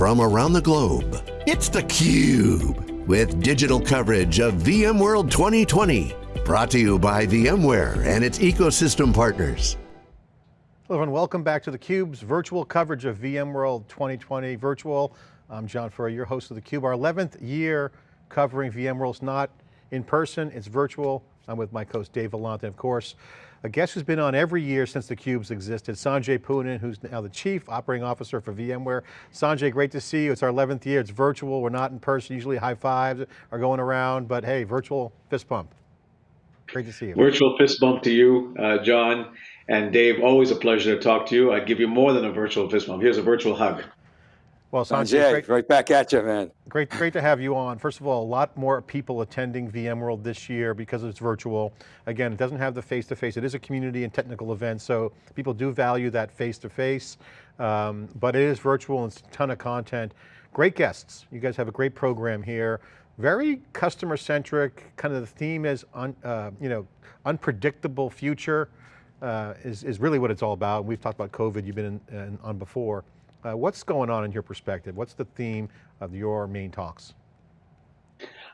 from around the globe. It's theCUBE, with digital coverage of VMworld 2020. Brought to you by VMware and its ecosystem partners. Hello everyone, welcome back to theCUBE's virtual coverage of VMworld 2020 virtual. I'm John Furrier, your host of theCUBE. Our 11th year covering VMworld. Not in person, it's virtual. I'm with my co host Dave Vellante, of course. A guest who's been on every year since theCUBE's existed, Sanjay Poonen, who's now the Chief Operating Officer for VMware. Sanjay, great to see you. It's our 11th year, it's virtual, we're not in person, usually high fives are going around, but hey, virtual fist bump. Great to see you. Virtual fist bump to you, uh, John. And Dave, always a pleasure to talk to you. I'd give you more than a virtual fist bump. Here's a virtual hug. Well, Sanjay, great, right back at you, man. Great, great to have you on. First of all, a lot more people attending VMworld this year because it's virtual. Again, it doesn't have the face-to-face. -face. It is a community and technical event, so people do value that face-to-face, -face, um, but it is virtual and it's a ton of content. Great guests. You guys have a great program here. Very customer-centric, kind of the theme is, un, uh, you know, unpredictable future uh, is, is really what it's all about. We've talked about COVID, you've been in, in, on before. Uh, what's going on in your perspective? What's the theme of your main talks?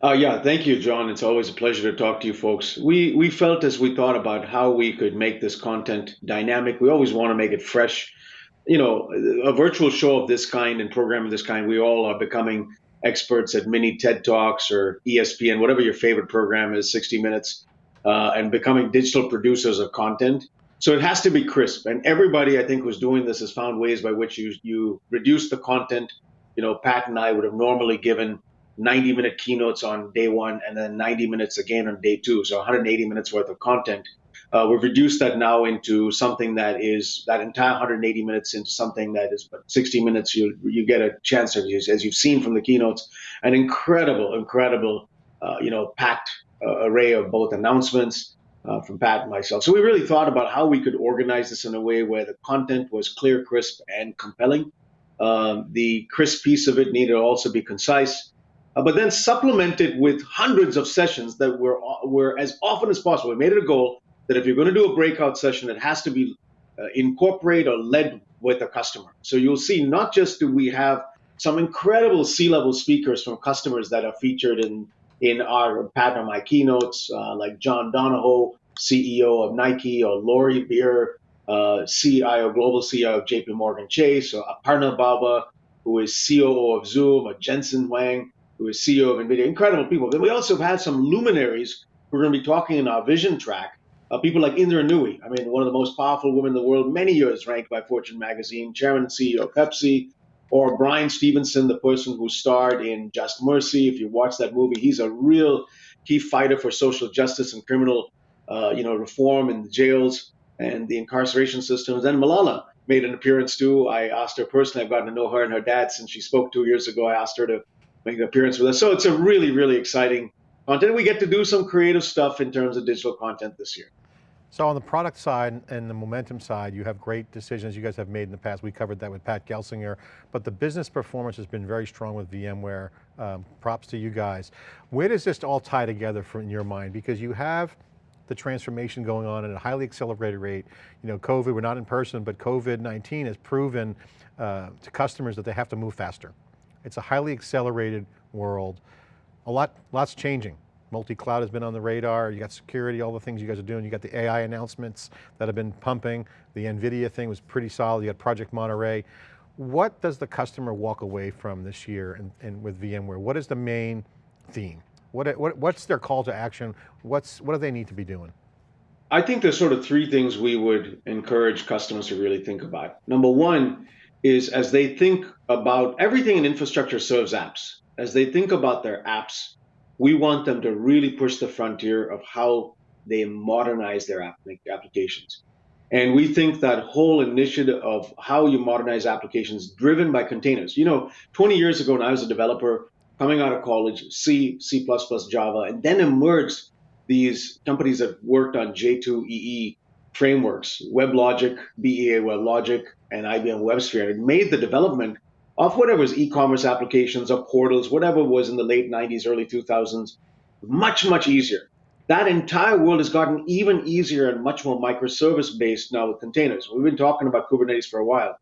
Uh, yeah, thank you, John. It's always a pleasure to talk to you folks. We, we felt as we thought about how we could make this content dynamic, we always want to make it fresh. You know, a virtual show of this kind and program of this kind, we all are becoming experts at mini TED Talks or ESPN, whatever your favorite program is, 60 Minutes, uh, and becoming digital producers of content. So it has to be crisp. And everybody, I think, who's doing this has found ways by which you, you reduce the content. You know, Pat and I would have normally given 90 minute keynotes on day one and then 90 minutes again on day two. So 180 minutes worth of content. Uh, we've reduced that now into something that is that entire 180 minutes into something that is but 60 minutes. You you get a chance, of use as you've seen from the keynotes, an incredible, incredible, uh, you know, packed uh, array of both announcements, uh, from Pat and myself. So we really thought about how we could organize this in a way where the content was clear, crisp, and compelling. Um, the crisp piece of it needed to also be concise, uh, but then supplemented with hundreds of sessions that were were as often as possible. We made it a goal that if you're going to do a breakout session, it has to be uh, incorporate or led with a customer. So you'll see not just do we have some incredible C-level speakers from customers that are featured in in our Pat and my keynotes, uh, like John Donahoe, CEO of Nike, or Lori Beer, uh, CIO, global CEO of JP Morgan Chase, or Aparna Bawa, who is COO of Zoom, or Jensen Huang, who is CEO of NVIDIA. Incredible people. Then we also have had some luminaries who are going to be talking in our vision track. Uh, people like Indra Nooyi, I mean, one of the most powerful women in the world, many years ranked by Fortune magazine, chairman and CEO of Pepsi, or Bryan Stevenson, the person who starred in Just Mercy. If you watch that movie, he's a real key fighter for social justice and criminal, uh, you know, reform in the jails and the incarceration systems. And Malala made an appearance too. I asked her personally. I've gotten to know her and her dad since she spoke two years ago. I asked her to make an appearance with us. So it's a really, really exciting content. We get to do some creative stuff in terms of digital content this year. So on the product side and the momentum side, you have great decisions you guys have made in the past. We covered that with Pat Gelsinger, but the business performance has been very strong with VMware. Um, props to you guys. Where does this all tie together for, in your mind? Because you have the transformation going on at a highly accelerated rate. You know, COVID, we're not in person, but COVID-19 has proven uh, to customers that they have to move faster. It's a highly accelerated world. A lot, lots changing. Multi-cloud has been on the radar, you got security, all the things you guys are doing, you got the AI announcements that have been pumping, the NVIDIA thing was pretty solid, you got Project Monterey. What does the customer walk away from this year and, and with VMware? What is the main theme? What, what, what's their call to action? What's, what do they need to be doing? I think there's sort of three things we would encourage customers to really think about. Number one is as they think about everything in infrastructure serves apps, as they think about their apps, we want them to really push the frontier of how they modernize their app applications. And we think that whole initiative of how you modernize applications driven by containers. You know, 20 years ago when I was a developer coming out of college, C, C++, Java, and then emerged these companies that worked on J2EE frameworks, WebLogic, BEA WebLogic, and IBM WebSphere. And it made the development of whatever's e-commerce applications or portals, whatever was in the late 90s, early 2000s, much, much easier. That entire world has gotten even easier and much more microservice based now with containers. We've been talking about Kubernetes for a while.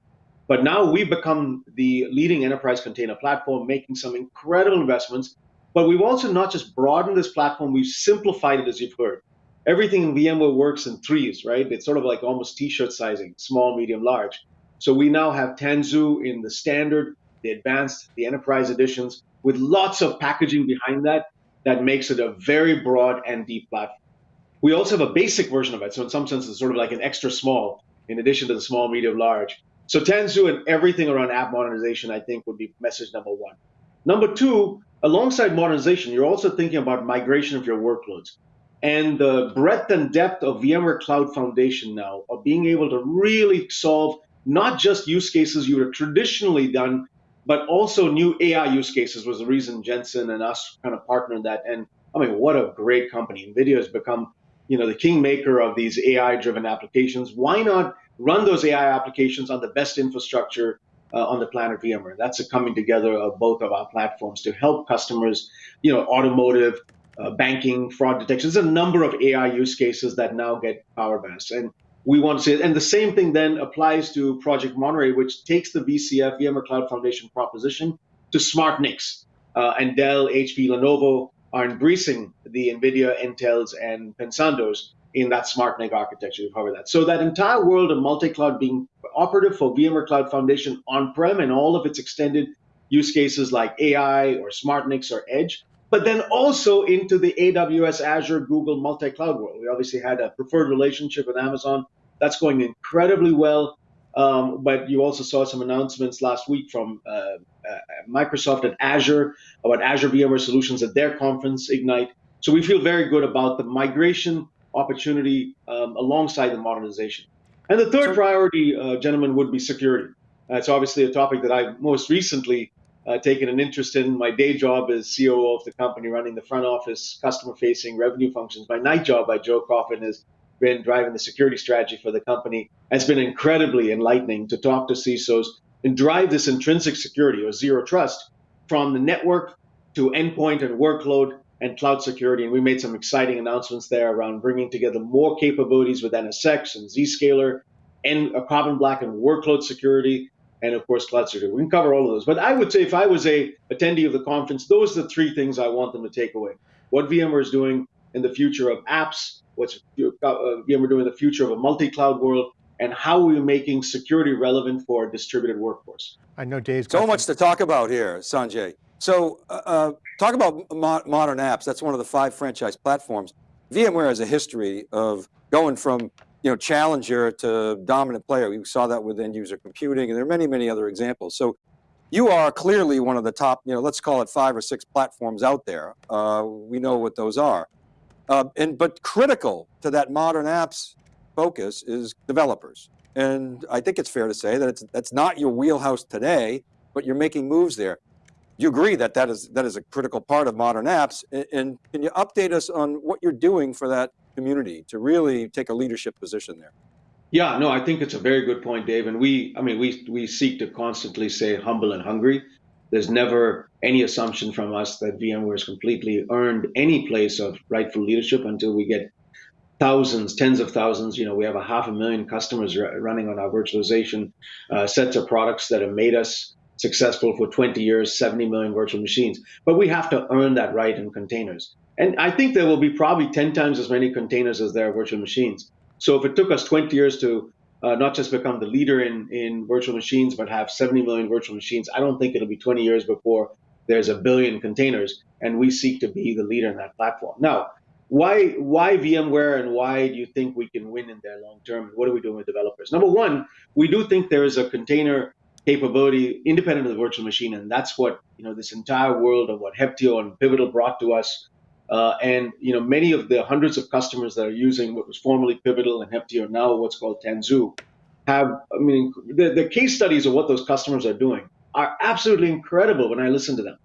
But now we've become the leading enterprise container platform, making some incredible investments. But we've also not just broadened this platform, we've simplified it, as you've heard. Everything in VMware works in threes, right? It's sort of like almost t-shirt sizing, small, medium, large. So we now have Tanzu in the standard, the advanced, the enterprise editions, with lots of packaging behind that that makes it a very broad and deep platform. We also have a basic version of it. So in some sense, it's sort of like an extra small in addition to the small, medium, large. So Tanzu and everything around app modernization, I think, would be message number one. Number two, alongside modernization, you're also thinking about migration of your workloads. And the breadth and depth of VMware Cloud Foundation now, of being able to really solve not just use cases you would have traditionally done, but also new AI use cases was the reason Jensen and us kind of partnered that. And I mean, what a great company. NVIDIA has become, you know, the kingmaker of these AI-driven applications. Why not run those AI applications on the best infrastructure uh, on the planet VMware. That's a coming together of both of our platforms to help customers, you know, automotive, uh, banking, fraud detection. There's a number of AI use cases that now get PowerVast. And we want to see it. And the same thing then applies to Project Monterey, which takes the VCF, VMware Cloud Foundation proposition to smart NICs. Uh, and Dell, HP, Lenovo are embracing the NVIDIA, Intels, and Pensandos in that smart NIC architecture. We've covered that. So that entire world of multi-cloud being operative for VMware Cloud Foundation on-prem and all of its extended use cases like AI or smart NICs or edge, but then also into the AWS, Azure, Google multi-cloud world. We obviously had a preferred relationship with Amazon. That's going incredibly well. Um, but you also saw some announcements last week from uh, uh, Microsoft and Azure about Azure VMware Solutions at their conference, Ignite. So we feel very good about the migration opportunity um, alongside the modernization. And the third priority, uh, gentlemen, would be security. Uh, it's obviously a topic that I've most recently uh, taken an interest in. My day job is COO of the company, running the front office, customer-facing revenue functions. My night job by Joe Coffin has been driving the security strategy for the company. It's been incredibly enlightening to talk to CISOs and drive this intrinsic security or zero trust from the network to endpoint and workload and cloud security. And we made some exciting announcements there around bringing together more capabilities with NSX and Zscaler and a Carbon Black and workload security, and of course, cloud security. We can cover all of those. But I would say if I was a attendee of the conference, those are the three things I want them to take away. What VMware is doing in the future of apps, what's uh, VMware doing in the future of a multi-cloud world, and how we're we making security relevant for a distributed workforce? I know Dave's so much to talk about here, Sanjay. So uh, uh, talk about mo modern apps. That's one of the five franchise platforms. VMware has a history of going from you know, challenger to dominant player. We saw that with end user computing and there are many, many other examples. So you are clearly one of the top, you know, let's call it five or six platforms out there. Uh, we know what those are. Uh, and But critical to that modern apps focus is developers. And I think it's fair to say that it's, that's not your wheelhouse today, but you're making moves there you agree that that is, that is a critical part of modern apps. And, and can you update us on what you're doing for that community to really take a leadership position there? Yeah, no, I think it's a very good point, Dave. And we, I mean, we, we seek to constantly say humble and hungry. There's never any assumption from us that VMware has completely earned any place of rightful leadership until we get thousands, tens of thousands. You know, we have a half a million customers running on our virtualization uh, sets of products that have made us successful for 20 years, 70 million virtual machines. But we have to earn that right in containers. And I think there will be probably 10 times as many containers as there are virtual machines. So if it took us 20 years to uh, not just become the leader in, in virtual machines, but have 70 million virtual machines, I don't think it'll be 20 years before there's a billion containers. And we seek to be the leader in that platform. Now, why why VMware and why do you think we can win in there long term? What are we doing with developers? Number one, we do think there is a container capability independent of the virtual machine. And that's what, you know, this entire world of what Heptio and Pivotal brought to us. Uh, and, you know, many of the hundreds of customers that are using what was formerly Pivotal and Heptio, now what's called Tanzu, have, I mean, the, the case studies of what those customers are doing are absolutely incredible when I listen to them.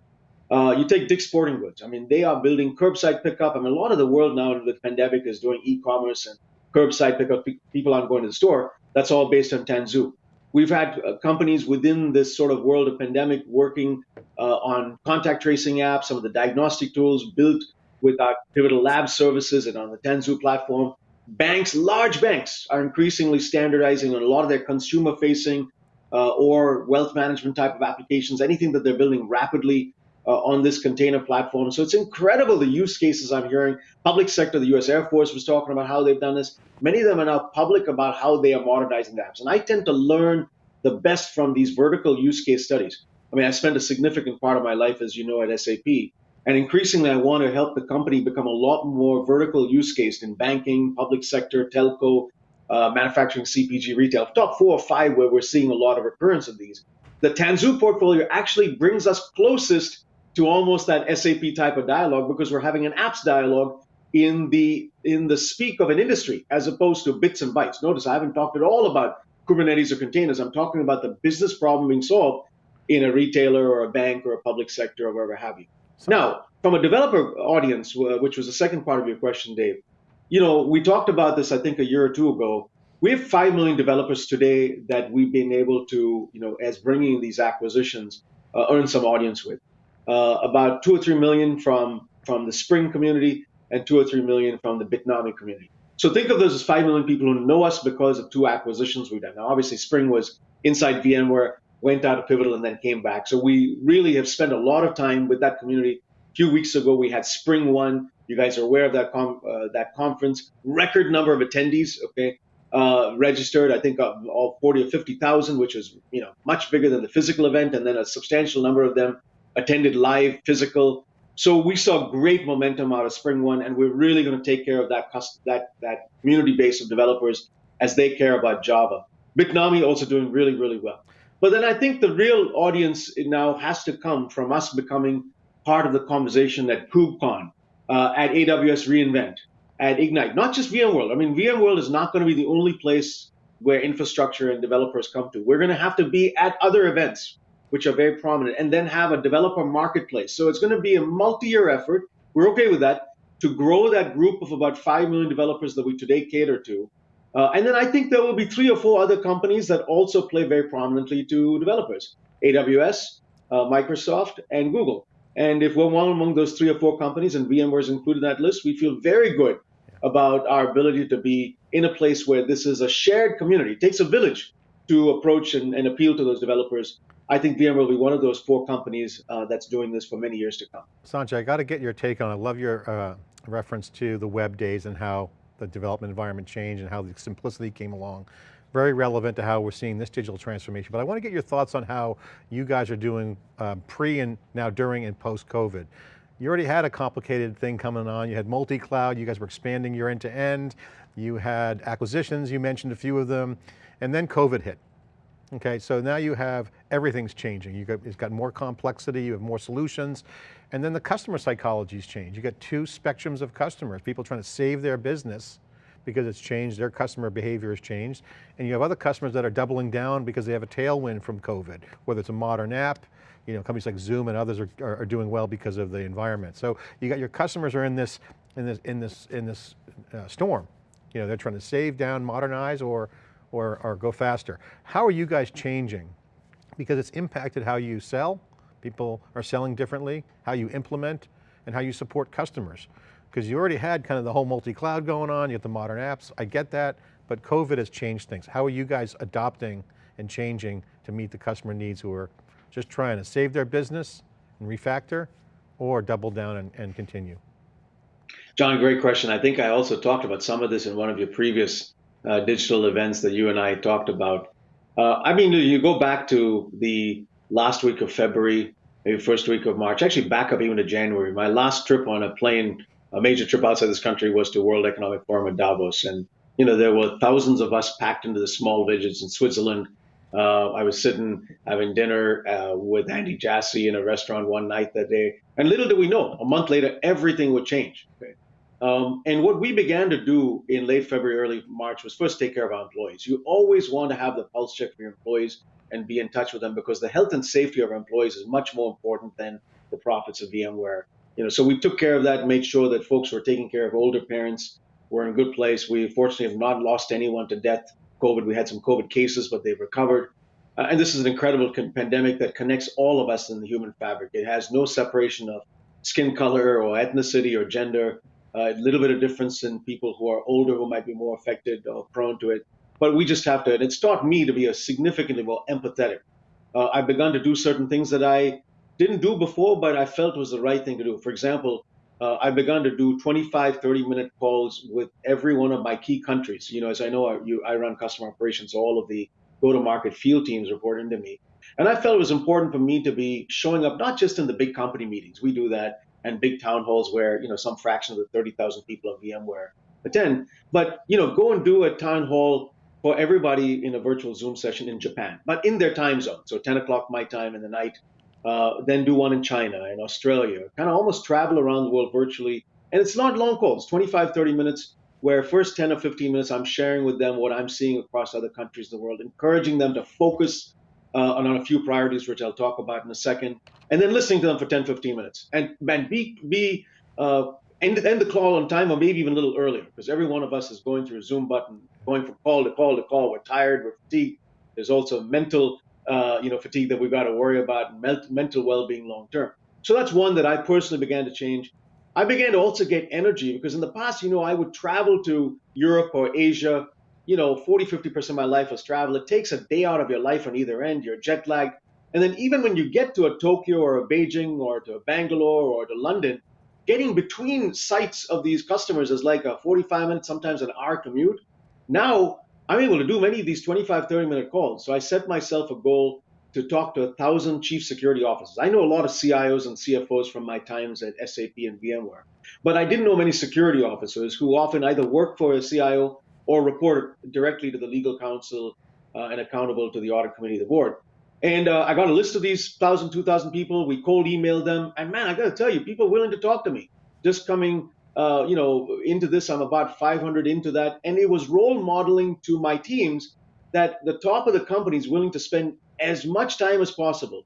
Uh, you take Dick's Sporting Goods. I mean, they are building curbside pickup. I mean, a lot of the world now with the pandemic is doing e-commerce and curbside pickup. People aren't going to the store. That's all based on Tanzu. We've had uh, companies within this sort of world of pandemic working uh, on contact tracing apps, some of the diagnostic tools built with our Pivotal Lab services and on the Tanzu platform. Banks, large banks, are increasingly standardizing on a lot of their consumer facing uh, or wealth management type of applications, anything that they're building rapidly uh, on this container platform. So it's incredible the use cases I'm hearing. Public sector, the US Air Force was talking about how they've done this. Many of them are now public about how they are modernizing the apps. And I tend to learn the best from these vertical use case studies. I mean, I spent a significant part of my life, as you know, at SAP. And increasingly, I want to help the company become a lot more vertical use case in banking, public sector, telco, uh, manufacturing, CPG, retail. Top four or five where we're seeing a lot of recurrence of these. The Tanzu portfolio actually brings us closest to almost that SAP type of dialogue because we're having an apps dialogue in the in the speak of an industry as opposed to bits and bytes. Notice I haven't talked at all about Kubernetes or containers. I'm talking about the business problem being solved in a retailer or a bank or a public sector or wherever have you. So, now, from a developer audience, which was the second part of your question, Dave, you know, we talked about this, I think, a year or two ago. We have 5 million developers today that we've been able to, you know, as bringing these acquisitions, uh, earn some audience with. Uh, about 2 or 3 million from, from the Spring community and 2 or 3 million from the Bitnami community. So think of those as 5 million people who know us because of two acquisitions we've done. Now, obviously, Spring was inside VMware, went out of Pivotal, and then came back. So we really have spent a lot of time with that community. A few weeks ago, we had Spring One you guys are aware of that com- uh, that conference. Record number of attendees. Okay, uh, registered. I think all 40 or 50,000, which is you know much bigger than the physical event, and then a substantial number of them attended live physical. So we saw great momentum out of Spring One, and we're really going to take care of that that that community base of developers as they care about Java. Bitnami also doing really really well. But then I think the real audience now has to come from us becoming part of the conversation at KubeCon uh, at AWS reInvent, at Ignite, not just VMworld. I mean, VMworld is not going to be the only place where infrastructure and developers come to. We're going to have to be at other events, which are very prominent, and then have a developer marketplace. So it's going to be a multi-year effort. We're okay with that to grow that group of about 5 million developers that we today cater to. Uh, and then I think there will be three or four other companies that also play very prominently to developers AWS, uh, Microsoft, and Google. And if we're one among those three or four companies, and VMware is included in that list, we feel very good about our ability to be in a place where this is a shared community. It takes a village to approach and, and appeal to those developers. I think VMware will be one of those four companies uh, that's doing this for many years to come. Sanjay, I got to get your take on, I love your uh, reference to the web days and how the development environment changed and how the simplicity came along very relevant to how we're seeing this digital transformation. But I want to get your thoughts on how you guys are doing um, pre and now during and post-COVID. You already had a complicated thing coming on. You had multi-cloud, you guys were expanding your end-to-end. -end. You had acquisitions, you mentioned a few of them, and then COVID hit. Okay, so now you have, everything's changing. You got, it's got more complexity, you have more solutions, and then the customer psychology's changed. You got two spectrums of customers, people trying to save their business because it's changed, their customer behavior has changed. And you have other customers that are doubling down because they have a tailwind from COVID, whether it's a modern app, you know, companies like Zoom and others are, are, are doing well because of the environment. So you got your customers are in this, in this, in this, in this uh, storm. You know, they're trying to save down, modernize, or, or, or go faster. How are you guys changing? Because it's impacted how you sell, people are selling differently, how you implement, and how you support customers because you already had kind of the whole multi-cloud going on, you have the modern apps, I get that, but COVID has changed things. How are you guys adopting and changing to meet the customer needs who are just trying to save their business and refactor or double down and, and continue? John, great question. I think I also talked about some of this in one of your previous uh, digital events that you and I talked about. Uh, I mean, you go back to the last week of February, maybe first week of March, actually back up even to January. My last trip on a plane a major trip outside this country was to World Economic Forum in Davos, and you know there were thousands of us packed into the small villages in Switzerland. Uh, I was sitting having dinner uh, with Andy Jassy in a restaurant one night that day, and little did we know, a month later everything would change. Okay? Um, and what we began to do in late February, early March was first take care of our employees. You always want to have the pulse check for your employees and be in touch with them because the health and safety of our employees is much more important than the profits of VMware you know, so we took care of that, made sure that folks were taking care of older parents. We're in a good place. We fortunately have not lost anyone to death. COVID, we had some COVID cases, but they've recovered. Uh, and this is an incredible pandemic that connects all of us in the human fabric. It has no separation of skin color or ethnicity or gender. Uh, a little bit of difference in people who are older who might be more affected or prone to it. but we just have to, and it's taught me to be a significantly more empathetic. Uh, I've begun to do certain things that I didn't do before, but I felt was the right thing to do. For example, uh, I've begun to do 25, 30 minute calls with every one of my key countries. You know, as I know, I, you, I run customer operations, so all of the go to market field teams report into me. And I felt it was important for me to be showing up not just in the big company meetings, we do that, and big town halls where, you know, some fraction of the 30,000 people of VMware attend, but, you know, go and do a town hall for everybody in a virtual Zoom session in Japan, but in their time zone. So 10 o'clock my time in the night, uh, then do one in China and Australia, kind of almost travel around the world virtually. And it's not long calls, 25, 30 minutes, where first 10 or 15 minutes I'm sharing with them what I'm seeing across other countries in the world, encouraging them to focus uh, on a few priorities, which I'll talk about in a second, and then listening to them for 10, 15 minutes. And, man, be, be uh, end, end the call on time or maybe even a little earlier, because every one of us is going through a Zoom button, going from call to call to call. We're tired, we're fatigued. There's also mental uh, you know, fatigue that we've got to worry about, mental well-being long term. So that's one that I personally began to change. I began to also get energy because in the past, you know, I would travel to Europe or Asia, you know, 40, 50% of my life was travel. It takes a day out of your life on either end. You're jet lagged. And then even when you get to a Tokyo or a Beijing or to Bangalore or to London, getting between sites of these customers is like a 45 minute, sometimes an hour commute. Now I'm able to do many of these 25, 30 minute calls. So I set myself a goal to talk to a thousand chief security officers. I know a lot of CIOs and CFOs from my times at SAP and VMware, but I didn't know many security officers who often either work for a CIO or report directly to the legal counsel uh, and accountable to the audit committee of the board. And uh, I got a list of these 1,000, 2,000 people. We cold emailed them. And man, I got to tell you, people willing to talk to me, just coming uh, you know, into this. I'm about 500 into that, and it was role modeling to my teams that the top of the company is willing to spend as much time as possible.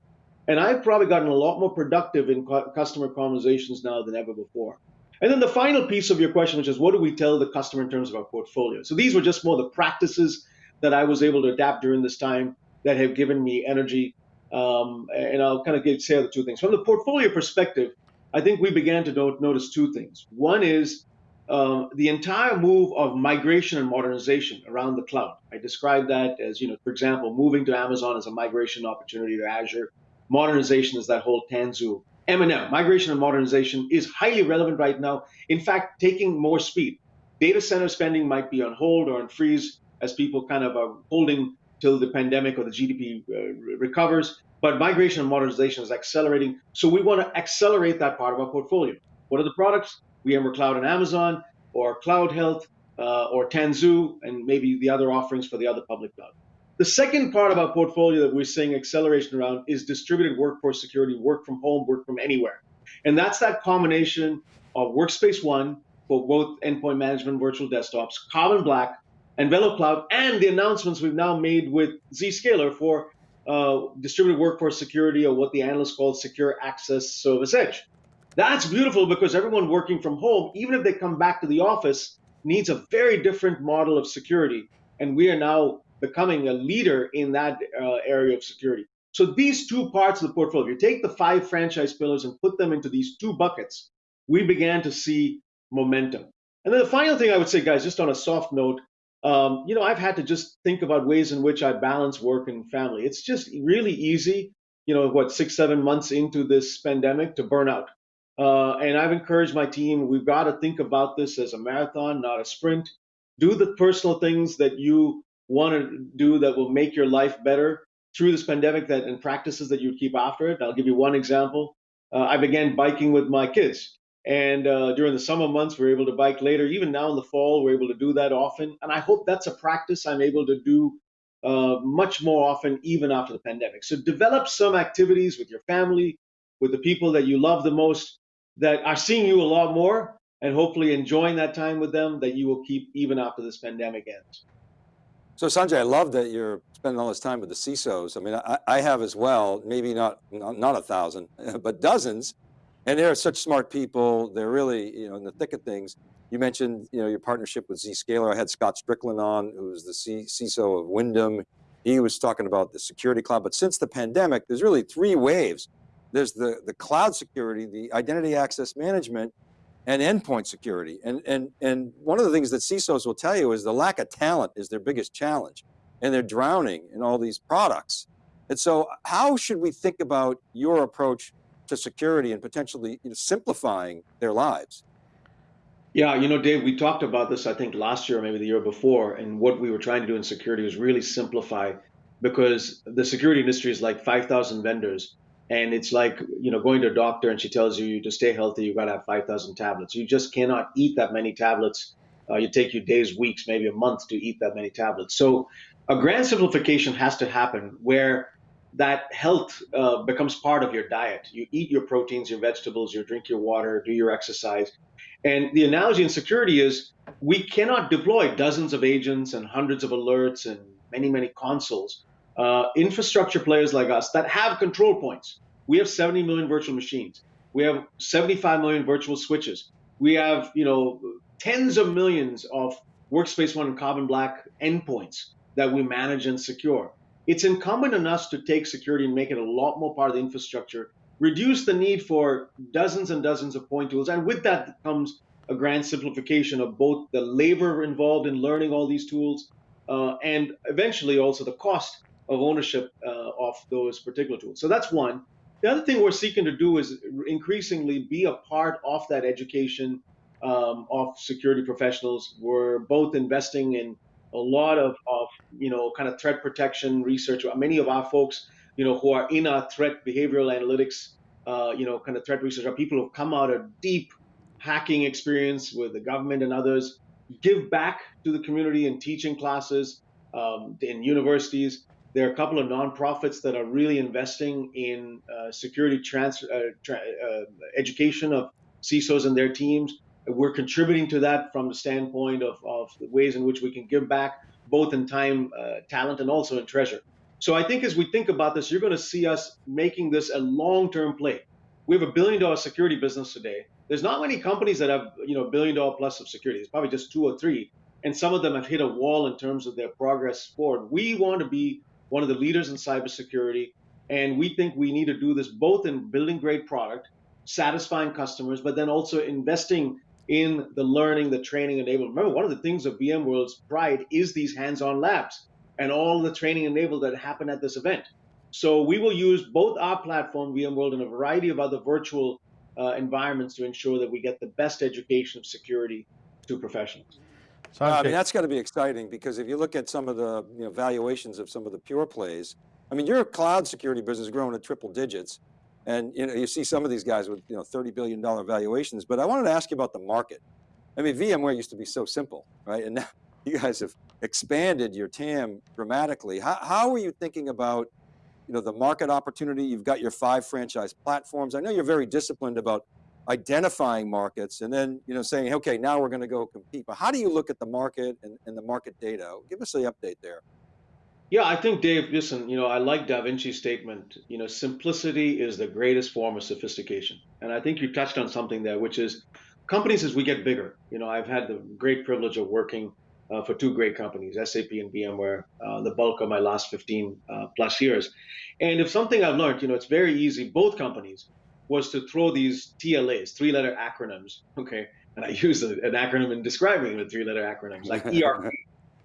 And I've probably gotten a lot more productive in customer conversations now than ever before. And then the final piece of your question, which is what do we tell the customer in terms of our portfolio? So these were just more the practices that I was able to adapt during this time that have given me energy. Um, and I'll kind of get, say the two things. From the portfolio perspective, I think we began to notice two things. One is uh, the entire move of migration and modernization around the cloud. I described that as, you know, for example, moving to Amazon as a migration opportunity to Azure. Modernization is that whole Tanzu. M&M, migration and modernization, is highly relevant right now. In fact, taking more speed. Data center spending might be on hold or on freeze as people kind of are holding till the pandemic or the GDP uh, recovers but migration and modernization is accelerating. So we want to accelerate that part of our portfolio. What are the products? We VMware Cloud and Amazon, or Cloud Health, uh, or Tanzu, and maybe the other offerings for the other public cloud. The second part of our portfolio that we're seeing acceleration around is distributed workforce security, work from home, work from anywhere. And that's that combination of Workspace ONE for both endpoint management virtual desktops, Carbon Black, and VeloCloud, and the announcements we've now made with Zscaler for uh, distributed workforce security or what the analysts call secure access service edge. That's beautiful because everyone working from home, even if they come back to the office, needs a very different model of security. And we are now becoming a leader in that uh, area of security. So these two parts of the portfolio, you take the five franchise pillars and put them into these two buckets, we began to see momentum. And then the final thing I would say, guys, just on a soft note, um, you know, I've had to just think about ways in which I balance work and family. It's just really easy, you know, what, six, seven months into this pandemic to burn out. Uh, and I've encouraged my team, we've got to think about this as a marathon, not a sprint. Do the personal things that you want to do that will make your life better through this pandemic that and practices that you keep after it. I'll give you one example. Uh, I began biking with my kids. And uh, during the summer months, we're able to bike later. Even now in the fall, we're able to do that often. And I hope that's a practice I'm able to do uh, much more often, even after the pandemic. So develop some activities with your family, with the people that you love the most, that are seeing you a lot more, and hopefully enjoying that time with them that you will keep even after this pandemic ends. So Sanjay, I love that you're spending all this time with the CISOs. I mean, I, I have as well, maybe not, not, not a thousand, but dozens and they're such smart people. They're really, you know, in the thick of things. You mentioned, you know, your partnership with Zscaler. I had Scott Strickland on, who was the C CISO of Wyndham. He was talking about the security cloud, but since the pandemic, there's really three waves. There's the, the cloud security, the identity access management, and endpoint security. And, and, and one of the things that CISOs will tell you is the lack of talent is their biggest challenge and they're drowning in all these products. And so how should we think about your approach to security and potentially you know, simplifying their lives? Yeah, you know, Dave, we talked about this, I think, last year, or maybe the year before, and what we were trying to do in security was really simplify because the security industry is like 5,000 vendors. And it's like, you know, going to a doctor and she tells you to stay healthy, you got to have 5,000 tablets. You just cannot eat that many tablets. Uh, you take you days, weeks, maybe a month to eat that many tablets. So a grand simplification has to happen where that health uh, becomes part of your diet. You eat your proteins, your vegetables, you drink your water, do your exercise. And the analogy in security is we cannot deploy dozens of agents and hundreds of alerts and many, many consoles. Uh, infrastructure players like us that have control points. We have 70 million virtual machines. We have 75 million virtual switches. We have, you know, tens of millions of Workspace ONE and Carbon Black endpoints that we manage and secure. It's incumbent on us to take security and make it a lot more part of the infrastructure reduce the need for dozens and dozens of point tools. And with that comes a grand simplification of both the labor involved in learning all these tools uh, and eventually also the cost of ownership uh, of those particular tools. So that's one. The other thing we're seeking to do is increasingly be a part of that education um, of security professionals. We're both investing in a lot of, of, you know, kind of threat protection research. Many of our folks you know, who are in our threat behavioral analytics, uh, you know, kind of threat research are people who've come out of deep hacking experience with the government and others, give back to the community in teaching classes um, in universities. There are a couple of nonprofits that are really investing in uh, security uh, tra- uh, education of CISOs and their teams. We're contributing to that from the standpoint of, of the ways in which we can give back, both in time, uh, talent, and also in treasure. So I think as we think about this, you're going to see us making this a long-term play. We have a billion dollar security business today. There's not many companies that have, you know, billion dollar plus of security. It's probably just two or three. And some of them have hit a wall in terms of their progress forward. We want to be one of the leaders in cybersecurity. And we think we need to do this both in building great product, satisfying customers, but then also investing in the learning, the training enablement. Remember, one of the things of VMworld's pride is these hands-on labs and all the training enabled that happen at this event. So we will use both our platform, VMworld, and a variety of other virtual uh, environments to ensure that we get the best education of security to professionals. Uh, I mean, that's got to be exciting because if you look at some of the you know, valuations of some of the pure plays, I mean, your cloud security business is growing at triple digits. And you know, you see some of these guys with you know, $30 billion valuations, but I wanted to ask you about the market. I mean, VMware used to be so simple, right? And now you guys have expanded your TAM dramatically. How, how are you thinking about you know, the market opportunity? You've got your five franchise platforms. I know you're very disciplined about identifying markets and then you know, saying, okay, now we're going to go compete. But how do you look at the market and, and the market data? Give us the update there. Yeah, I think Dave, listen, you know, I like Da Vinci's statement, you know, simplicity is the greatest form of sophistication. And I think you touched on something there, which is companies as we get bigger, you know, I've had the great privilege of working uh, for two great companies, SAP and VMware, uh, the bulk of my last 15 uh, plus years. And if something I've learned, you know, it's very easy, both companies, was to throw these TLAs, three letter acronyms, okay? And I use an acronym in describing the three letter acronyms, like ERP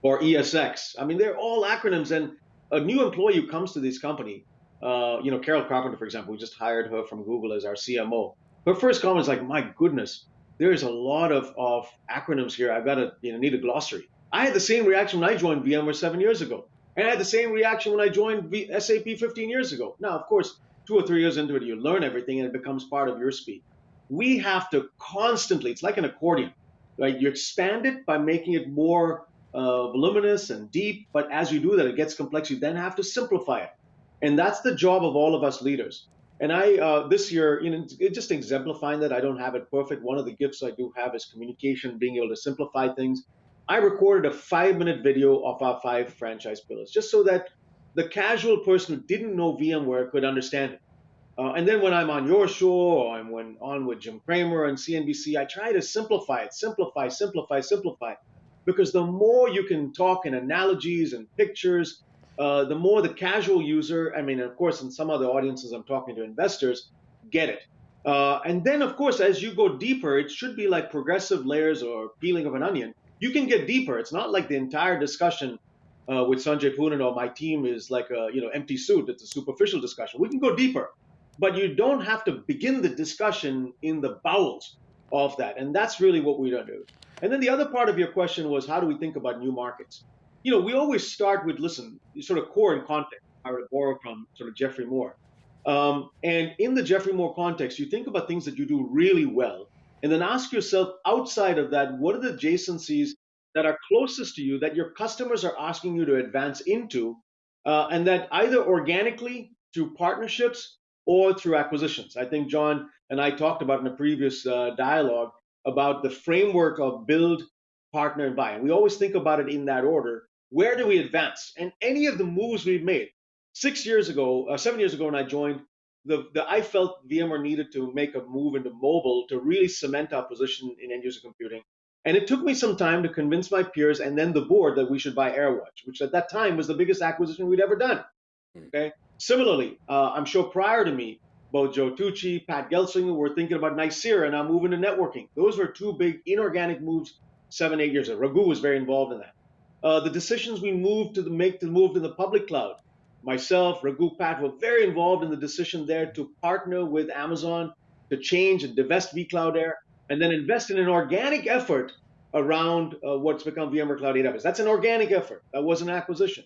or ESX. I mean, they're all acronyms. And a new employee who comes to this company, uh, you know, Carol Carpenter, for example, we just hired her from Google as our CMO. Her first comment is like, my goodness, there's a lot of, of acronyms here. I've got to you know, need a glossary. I had the same reaction when I joined VMware seven years ago. And I had the same reaction when I joined v- SAP 15 years ago. Now, of course, two or three years into it, you learn everything and it becomes part of your speed. We have to constantly, it's like an accordion, right? You expand it by making it more uh, voluminous and deep, but as you do that, it gets complex. You then have to simplify it. And that's the job of all of us leaders. And I, uh, this year, you know, just exemplifying that I don't have it perfect. One of the gifts I do have is communication, being able to simplify things. I recorded a five minute video of our five franchise pillars, just so that the casual person who didn't know VMware could understand it. Uh, and then when I'm on your show or I'm when on with Jim Cramer and CNBC, I try to simplify it, simplify, simplify, simplify. Because the more you can talk in analogies and pictures uh, the more the casual user, I mean, of course, in some other audiences, I'm talking to investors, get it. Uh, and then, of course, as you go deeper, it should be like progressive layers or peeling of an onion. You can get deeper. It's not like the entire discussion uh, with Sanjay or my team is like a you know empty suit. It's a superficial discussion. We can go deeper, but you don't have to begin the discussion in the bowels of that. And that's really what we don't do. And then the other part of your question was how do we think about new markets? You know, we always start with listen, sort of core and context. I would borrow from sort of Geoffrey Moore. Um, and in the Geoffrey Moore context, you think about things that you do really well, and then ask yourself outside of that, what are the adjacencies that are closest to you that your customers are asking you to advance into, uh, and that either organically through partnerships or through acquisitions. I think John and I talked about in a previous uh, dialogue about the framework of build, partner, and buy. And we always think about it in that order. Where do we advance? And any of the moves we've made, six years ago, uh, seven years ago when I joined, the, the I felt VMware needed to make a move into mobile to really cement our position in end user computing. And it took me some time to convince my peers and then the board that we should buy AirWatch, which at that time was the biggest acquisition we'd ever done. Hmm. Okay. Similarly, uh, I'm sure prior to me, both Joe Tucci, Pat Gelsinger were thinking about Nicira and now moving to networking. Those were two big inorganic moves seven, eight years ago. Raghu was very involved in that. Uh, the decisions we moved to the, make to move to the public cloud. Myself, Raghu, Pat were very involved in the decision there to partner with Amazon to change and divest vCloud Air and then invest in an organic effort around uh, what's become VMware Cloud AWS. That's an organic effort. That was an acquisition.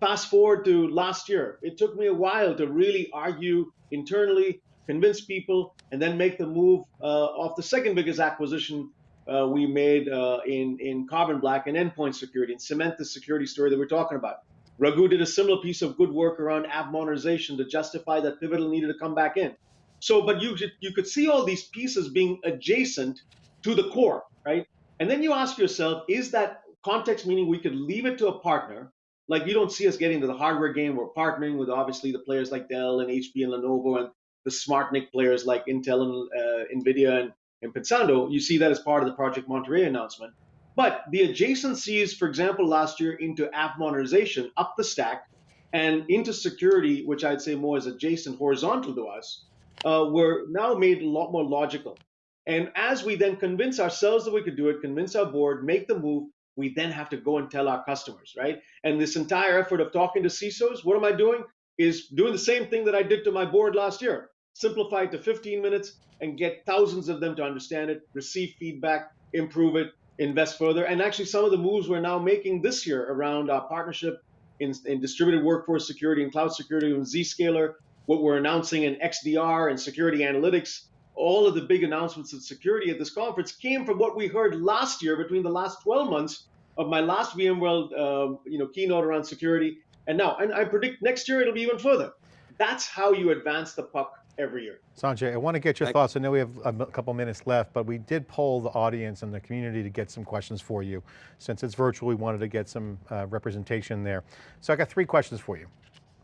Fast forward to last year. It took me a while to really argue internally, convince people, and then make the move uh, of the second biggest acquisition uh, we made uh, in, in Carbon Black and endpoint security and cement the security story that we're talking about. Raghu did a similar piece of good work around app modernization to justify that Pivotal needed to come back in. So, but you you could see all these pieces being adjacent to the core, right? And then you ask yourself, is that context meaning we could leave it to a partner like you don't see us getting to the hardware game. We're partnering with obviously the players like Dell and HP and Lenovo and the SmartNIC players like Intel and uh, NVIDIA and, and Pensando. You see that as part of the Project Monterey announcement. But the adjacencies, for example, last year into app modernization up the stack and into security, which I'd say more is adjacent horizontal to us, uh, were now made a lot more logical. And as we then convince ourselves that we could do it, convince our board, make the move, we then have to go and tell our customers, right? And this entire effort of talking to CISOs, what am I doing? Is doing the same thing that I did to my board last year. Simplify it to 15 minutes and get thousands of them to understand it, receive feedback, improve it, invest further. And actually, some of the moves we're now making this year around our partnership in, in distributed workforce security and cloud security with Zscaler, what we're announcing in XDR and security analytics, all of the big announcements of security at this conference came from what we heard last year between the last 12 months of my last VMworld uh, you know, keynote around security. And now, and I predict next year it'll be even further. That's how you advance the puck every year. Sanjay, I want to get your thoughts. I know we have a couple minutes left, but we did poll the audience and the community to get some questions for you. Since it's virtual, we wanted to get some uh, representation there. So I got three questions for you.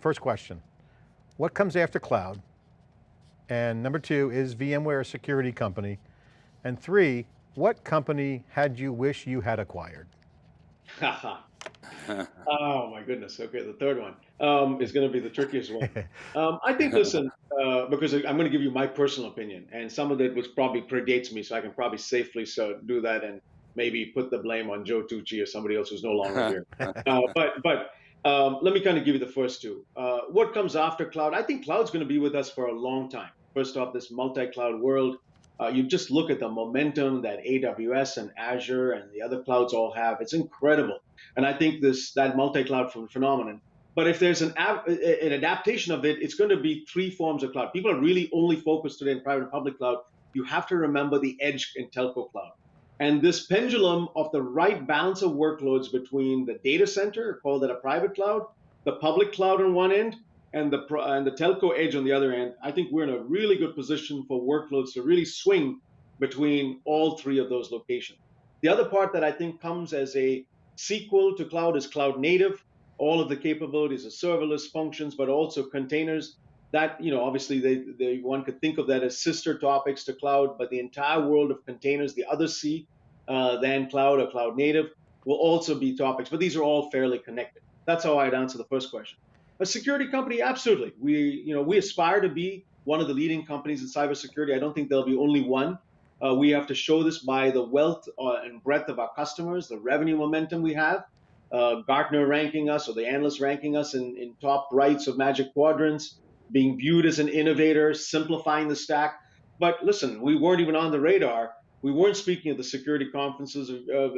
First question, what comes after cloud? And number two, is VMware a security company? And three, what company had you wish you had acquired? oh my goodness. Okay, the third one um, is going to be the trickiest one. Um, I think, listen, uh, because I'm going to give you my personal opinion, and some of it was probably predates me, so I can probably safely so do that and maybe put the blame on Joe Tucci or somebody else who's no longer here. Uh, but but um, let me kind of give you the first two. Uh, what comes after cloud? I think cloud's going to be with us for a long time. First off, this multi-cloud world. Uh, you just look at the momentum that AWS and Azure and the other clouds all have. It's incredible. And I think this that multi-cloud phenomenon. But if there's an, an adaptation of it, it's going to be three forms of cloud. People are really only focused today in private and public cloud. You have to remember the edge in telco cloud. And this pendulum of the right balance of workloads between the data center, call that a private cloud, the public cloud on one end, and the and the telco edge on the other end, I think we're in a really good position for workloads to really swing between all three of those locations. The other part that I think comes as a sequel to cloud is cloud native, all of the capabilities of serverless functions, but also containers. That you know, obviously, they, they one could think of that as sister topics to cloud, but the entire world of containers, the other C uh, than cloud or cloud native, will also be topics. But these are all fairly connected. That's how I'd answer the first question. A security company, absolutely. We, you know, we aspire to be one of the leading companies in cybersecurity. I don't think there'll be only one. Uh, we have to show this by the wealth uh, and breadth of our customers, the revenue momentum we have. Uh, Gartner ranking us, or the analysts ranking us in, in top rights of Magic Quadrants, being viewed as an innovator, simplifying the stack. But listen, we weren't even on the radar. We weren't speaking at the security conferences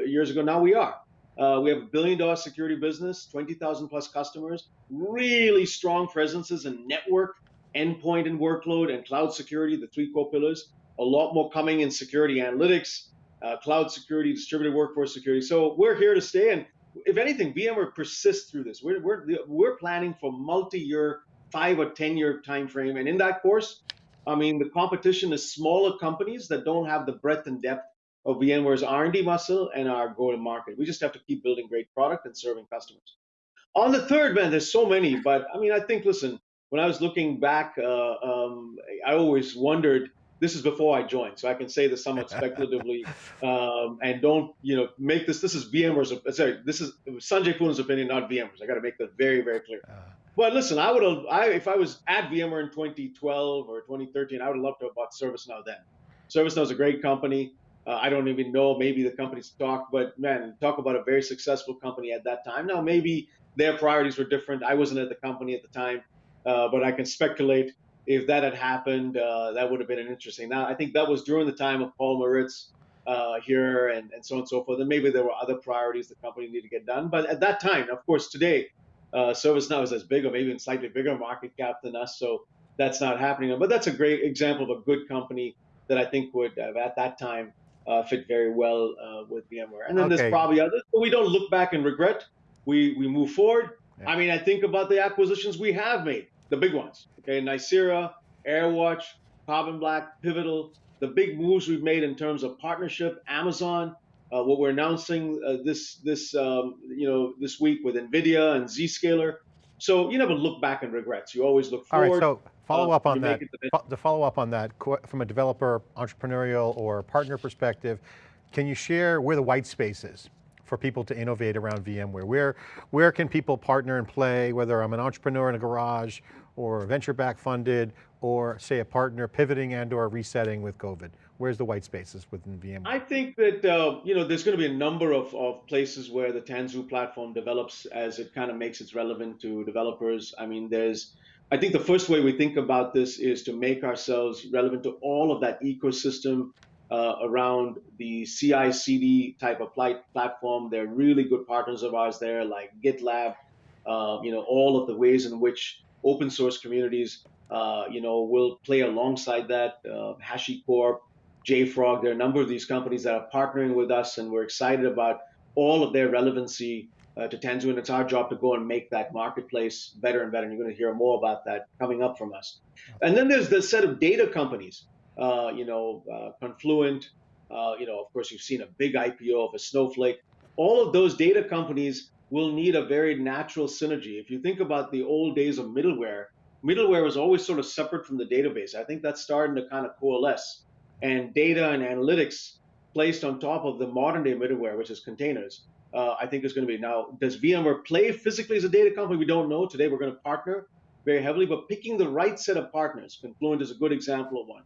years ago. Now we are. Uh, we have a billion dollar security business, 20,000 plus customers, really strong presences in network, endpoint and workload, and cloud security, the three core pillars. A lot more coming in security analytics, uh, cloud security, distributed workforce security. So we're here to stay. And if anything, VMware persists through this. We're, we're, we're planning for multi-year, five or 10 year time frame. And in that course, I mean, the competition is smaller companies that don't have the breadth and depth of VMware's R&D muscle and our go-to-market. We just have to keep building great product and serving customers. On the third, man, there's so many, but I mean, I think, listen, when I was looking back, uh, um, I always wondered. This is before I joined, so I can say this somewhat speculatively, um, and don't you know make this. This is VMware's. Sorry, this is Sanjay Poonen's opinion, not VMware's. I got to make that very, very clear. But listen, I would have, I, if I was at VMware in 2012 or 2013, I would have loved to have bought ServiceNow then. ServiceNow is a great company. Uh, I don't even know maybe the company's talk, but man, talk about a very successful company at that time. Now maybe their priorities were different. I wasn't at the company at the time, uh, but I can speculate if that had happened, uh, that would have been an interesting. Now I think that was during the time of Paul Maritz uh, here and, and so on and so forth. And maybe there were other priorities the company needed to get done. But at that time, of course, today, uh, ServiceNow is as big or maybe even slightly bigger market cap than us. So that's not happening. But that's a great example of a good company that I think would have at that time uh, fit very well uh, with VMware. And then okay. there's probably others, but we don't look back and regret. We we move forward. Yeah. I mean, I think about the acquisitions we have made, the big ones. Okay, Nicira, AirWatch, Carbon Black, Pivotal, the big moves we've made in terms of partnership, Amazon. Uh, what we're announcing uh, this this um, you know this week with Nvidia and Zscaler. So you never look back and regrets. You always look forward. All right, so follow uh, up on that. To follow up on that, from a developer, entrepreneurial, or partner perspective, can you share where the white space is for people to innovate around VMware? Where, where can people partner and play, whether I'm an entrepreneur in a garage, or venture-back funded, or say a partner pivoting and or resetting with COVID? Where's the white spaces within VMware? I think that uh, you know there's going to be a number of, of places where the Tanzu platform develops as it kind of makes it relevant to developers. I mean, there's I think the first way we think about this is to make ourselves relevant to all of that ecosystem uh, around the CI/CD type of platform. They're really good partners of ours there, like GitLab. Uh, you know, all of the ways in which open source communities, uh, you know, will play alongside that. Uh, HashiCorp, JFrog. There are a number of these companies that are partnering with us, and we're excited about all of their relevancy uh, to Tanzu, and it's our job to go and make that marketplace better and better. And you're going to hear more about that coming up from us. And then there's the set of data companies, uh, you know, uh, Confluent. Uh, you know, of course, you've seen a big IPO of a Snowflake. All of those data companies will need a very natural synergy. If you think about the old days of middleware, middleware was always sort of separate from the database. I think that's starting to kind of coalesce and data and analytics placed on top of the modern day middleware, which is containers, uh, I think is going to be. Now, does VMware play physically as a data company? We don't know. Today, we're going to partner very heavily, but picking the right set of partners, Confluent is a good example of one.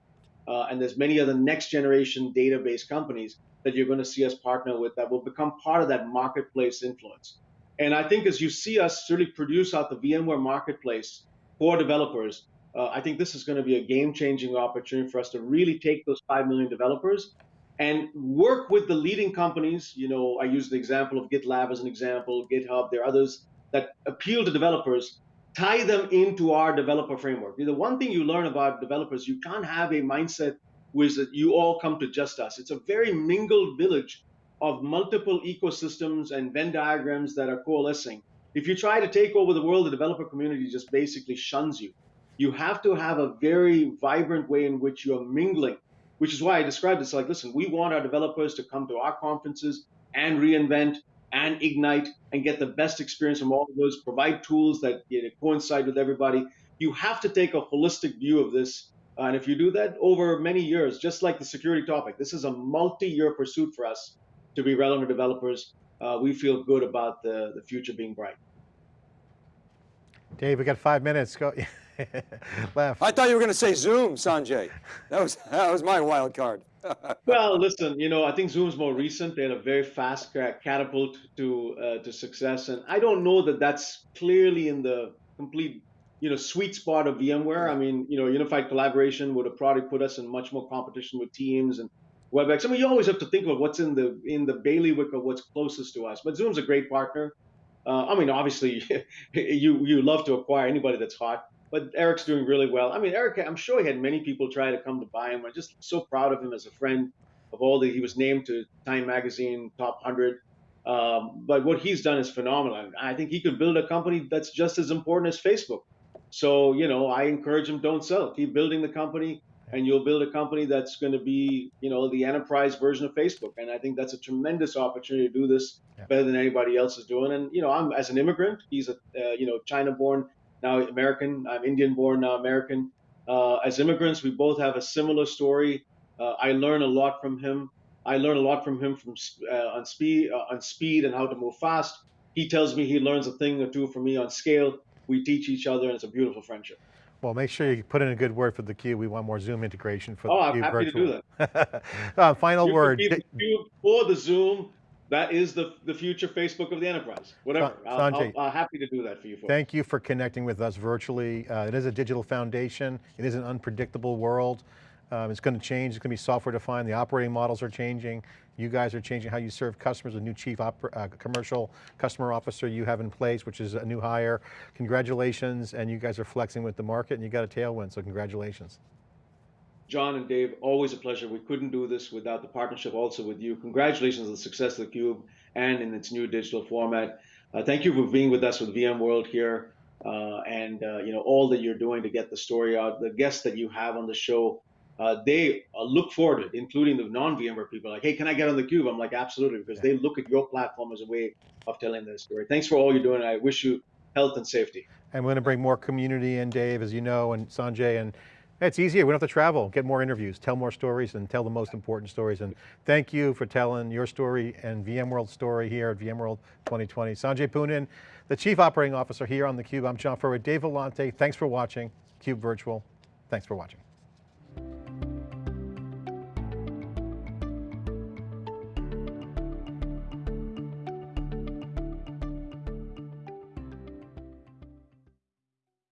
Uh, and there's many other next generation database companies that you're going to see us partner with that will become part of that marketplace influence. And I think as you see us really produce out the VMware marketplace for developers, uh, I think this is going to be a game-changing opportunity for us to really take those 5 million developers and work with the leading companies. You know, I use the example of GitLab as an example, GitHub, there are others that appeal to developers, tie them into our developer framework. The one thing you learn about developers, you can't have a mindset which that you all come to just us. It's a very mingled village of multiple ecosystems and Venn diagrams that are coalescing. If you try to take over the world, the developer community just basically shuns you you have to have a very vibrant way in which you're mingling, which is why I described this like, listen, we want our developers to come to our conferences and reinvent and ignite and get the best experience from all of those, provide tools that you know, coincide with everybody. You have to take a holistic view of this. And if you do that over many years, just like the security topic, this is a multi-year pursuit for us to be relevant developers. Uh, we feel good about the, the future being bright. Dave, we got five minutes. Go. Left. I thought you were going to say Zoom, Sanjay. That was, that was my wild card. Well, listen, you know, I think Zoom's more recent. They had a very fast catapult to uh, to success, and I don't know that that's clearly in the complete, you know, sweet spot of VMware. I mean, you know, unified collaboration would have probably put us in much more competition with Teams and WebEx. I mean, you always have to think about what's in the in the bailiwick of what's closest to us. But Zoom's a great partner. Uh, I mean, obviously, you you love to acquire anybody that's hot. But Eric's doing really well. I mean, Eric, I'm sure he had many people try to come to buy him. I'm just so proud of him as a friend. Of all the, he was named to Time Magazine top 100. Um, but what he's done is phenomenal. I think he could build a company that's just as important as Facebook. So, you know, I encourage him, don't sell. Keep building the company, and you'll build a company that's going to be, you know, the enterprise version of Facebook. And I think that's a tremendous opportunity to do this Yeah. better than anybody else is doing. And, you know, I'm as an immigrant, he's a, uh, you know, China-born, now American. I'm Indian-born, now American. Uh, as immigrants, we both have a similar story. Uh, I learn a lot from him. I learn a lot from him from uh, on speed, uh, on speed and how to move fast. He tells me he learns a thing or two from me on scale. We teach each other, and it's a beautiful friendship. Well, make sure you put in a good word for the Cube. We want more Zoom integration for Oh, the I'm Cube happy to do that. uh, final You word. the Cube or the Zoom. That is the the future Facebook of the enterprise. Whatever. Sa- I'll, I'll, happy to do that for you folks. Thank you for connecting with us virtually. Uh, it is a digital foundation. It is an unpredictable world. Um, it's going to change. It's going to be software defined. The operating models are changing. You guys are changing how you serve customers. A new chief oper- uh, commercial customer officer you have in place, which is a new hire. Congratulations, and you guys are flexing with the market, and you got a tailwind. So congratulations. John and Dave, always a pleasure. We couldn't do this without the partnership also with you. Congratulations on the success of the Cube and in its new digital format. Uh, thank you for being with us with VMworld here, uh, and uh, you know all that you're doing to get the story out. The guests that you have on the show, uh, they uh, look forward to it, including the non-VMware people. Like, hey, can I get on the Cube? I'm like, absolutely, because they look at your platform as a way of telling their story. Thanks for all you're doing. I wish you health and safety. And we're going to bring more community in, Dave, as you know, and Sanjay, and it's easier. We don't have to travel, get more interviews, tell more stories, and tell the most important stories. And thank you for telling your story and VMworld's story here at VMworld 2020. Sanjay Poonen, the Chief Operating Officer here on theCUBE. I'm John Furrier, Dave Vellante. Thanks for watching, CUBE Virtual. Thanks for watching.